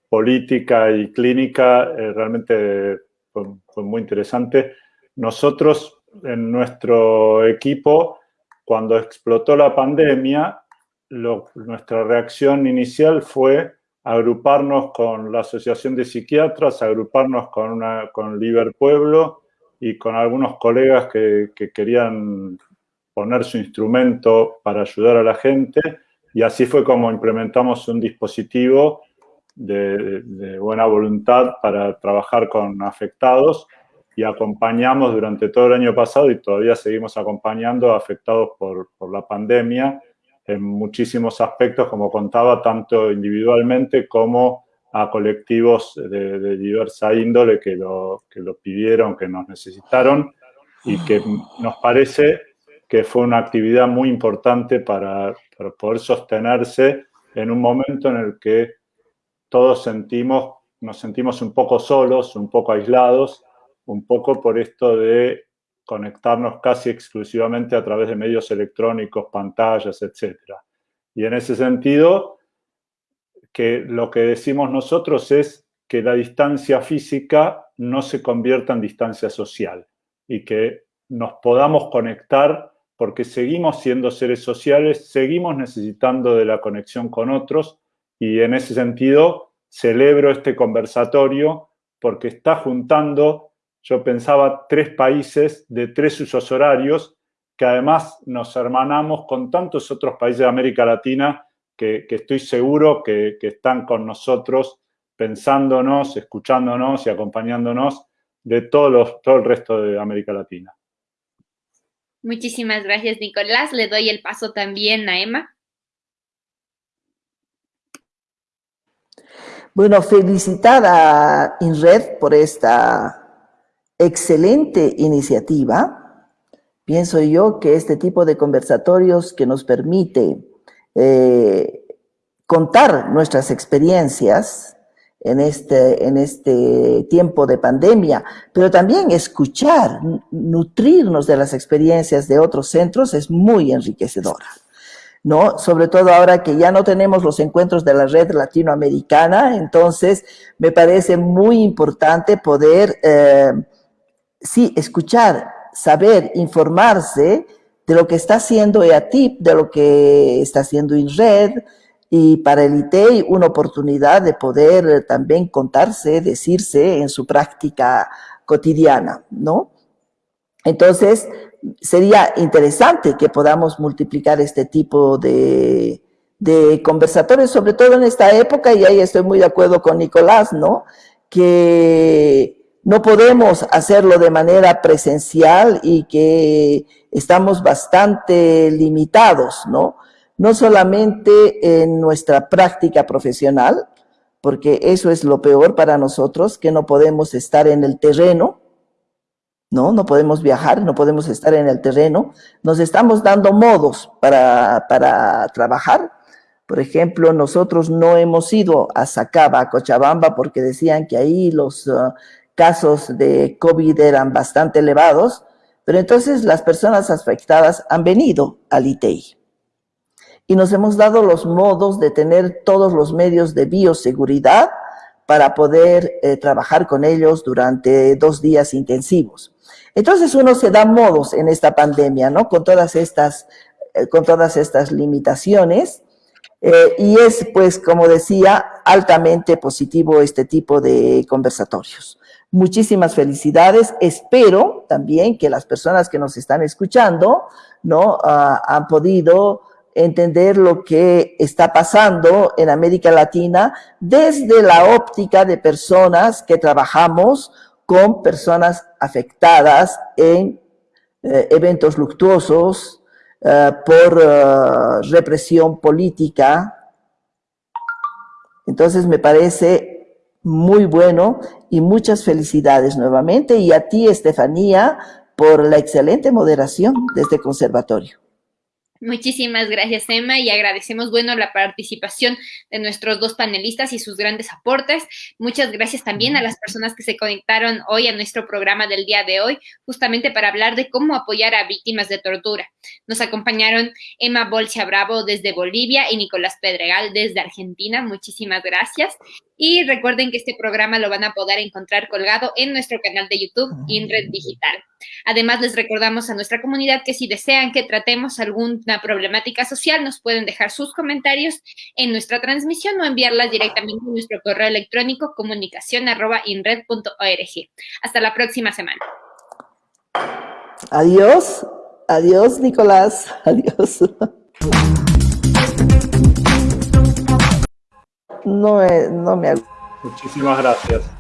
política y clínica. Eh, realmente fue, muy interesante. Nosotros, en nuestro equipo, cuando explotó la pandemia, nuestra reacción inicial fue agruparnos con la Asociación de Psiquiatras, agruparnos con, una, con Liber Pueblo y con algunos colegas que, que, querían poner su instrumento para ayudar a la gente. Y así fue como implementamos un dispositivo de, de buena voluntad para trabajar con afectados y acompañamos durante todo el año pasado y todavía seguimos acompañando a afectados por, por la pandemia en muchísimos aspectos, como contaba, tanto individualmente como a colectivos de, diversa índole que lo, que lo pidieron, que nos necesitaron y que nos parece que fue una actividad muy importante para, para, poder sostenerse en un momento en el que todos sentimos, nos sentimos un poco solos, un poco aislados, un poco por esto de conectarnos casi exclusivamente a través de medios electrónicos, pantallas, etc. Y en ese sentido, que lo que decimos nosotros es que la distancia física no se convierta en distancia social y que nos podamos conectar porque seguimos siendo seres sociales, seguimos necesitando de la conexión con otros y en ese sentido celebro este conversatorio porque está juntando yo pensaba tres países de tres usos horarios que además nos hermanamos con tantos otros países de América Latina que, estoy seguro que, están con nosotros pensándonos, escuchándonos y acompañándonos de todos los, todo el resto de América Latina. Muchísimas gracias, Nicolás. Le doy el paso también a Emma. Bueno, felicitar a INRED por esta excelente iniciativa. Pienso yo que este tipo de conversatorios que nos permite eh, contar nuestras experiencias en este, en este tiempo de pandemia, pero también escuchar, nutrirnos de las experiencias de otros centros es muy enriquecedora. ¿no? Sobre todo ahora que ya no tenemos los encuentros de la red latinoamericana, entonces me parece muy importante poder, eh, sí, escuchar, saber, informarse de lo que está haciendo EATIP, de lo que está haciendo INRED, y para el ITEI una oportunidad de poder también contarse, decirse en su práctica cotidiana, ¿no? Entonces, sería interesante que podamos multiplicar este tipo de, de conversatorios, sobre todo en esta época, y ahí estoy muy de acuerdo con Nicolás, ¿no? Que no podemos hacerlo de manera presencial y que estamos bastante limitados, ¿no? No solamente en nuestra práctica profesional, porque eso es lo peor para nosotros, que no podemos estar en el terreno, ¿no? No podemos viajar, no podemos estar en el terreno. Nos estamos dando modos para, para trabajar. Por ejemplo, nosotros no hemos ido a Sacaba, a Cochabamba, porque decían que ahí los uh, casos de COVID eran bastante elevados, pero entonces las personas afectadas han venido al ITEI. Y nos hemos dado los modos de tener todos los medios de bioseguridad para poder eh, trabajar con ellos durante dos días intensivos. Entonces uno se da modos en esta pandemia, ¿no? Con todas estas, eh, con todas estas limitaciones. Eh, y es, pues, como decía, altamente positivo este tipo de conversatorios. Muchísimas felicidades. Espero también que las personas que nos están escuchando, ¿no? Ah, han podido entender lo que está pasando en América Latina desde la óptica de personas que trabajamos con personas afectadas en eh, eventos luctuosos eh, por eh, represión política. Entonces me parece muy bueno y muchas felicidades nuevamente y a ti, Estefanía, por la excelente moderación de este conservatorio. Muchísimas gracias, Emma, y agradecemos, bueno, la participación de nuestros dos panelistas y sus grandes aportes. Muchas gracias también a las personas que se conectaron hoy a nuestro programa del día de hoy, justamente para hablar de cómo apoyar a víctimas de tortura. Nos acompañaron Emma Bolcha Bravo desde Bolivia y Nicolás Pedregal desde Argentina. Muchísimas gracias. Y recuerden que este programa lo van a poder encontrar colgado en nuestro canal de YouTube, INRED Digital. Además, les recordamos a nuestra comunidad que si desean que tratemos alguna problemática social, nos pueden dejar sus comentarios en nuestra transmisión o enviarlas directamente a nuestro correo electrónico comunicación.inred.org. Hasta la próxima semana. Adiós. Adiós, Nicolás. Adiós. No, no me... Muchísimas gracias.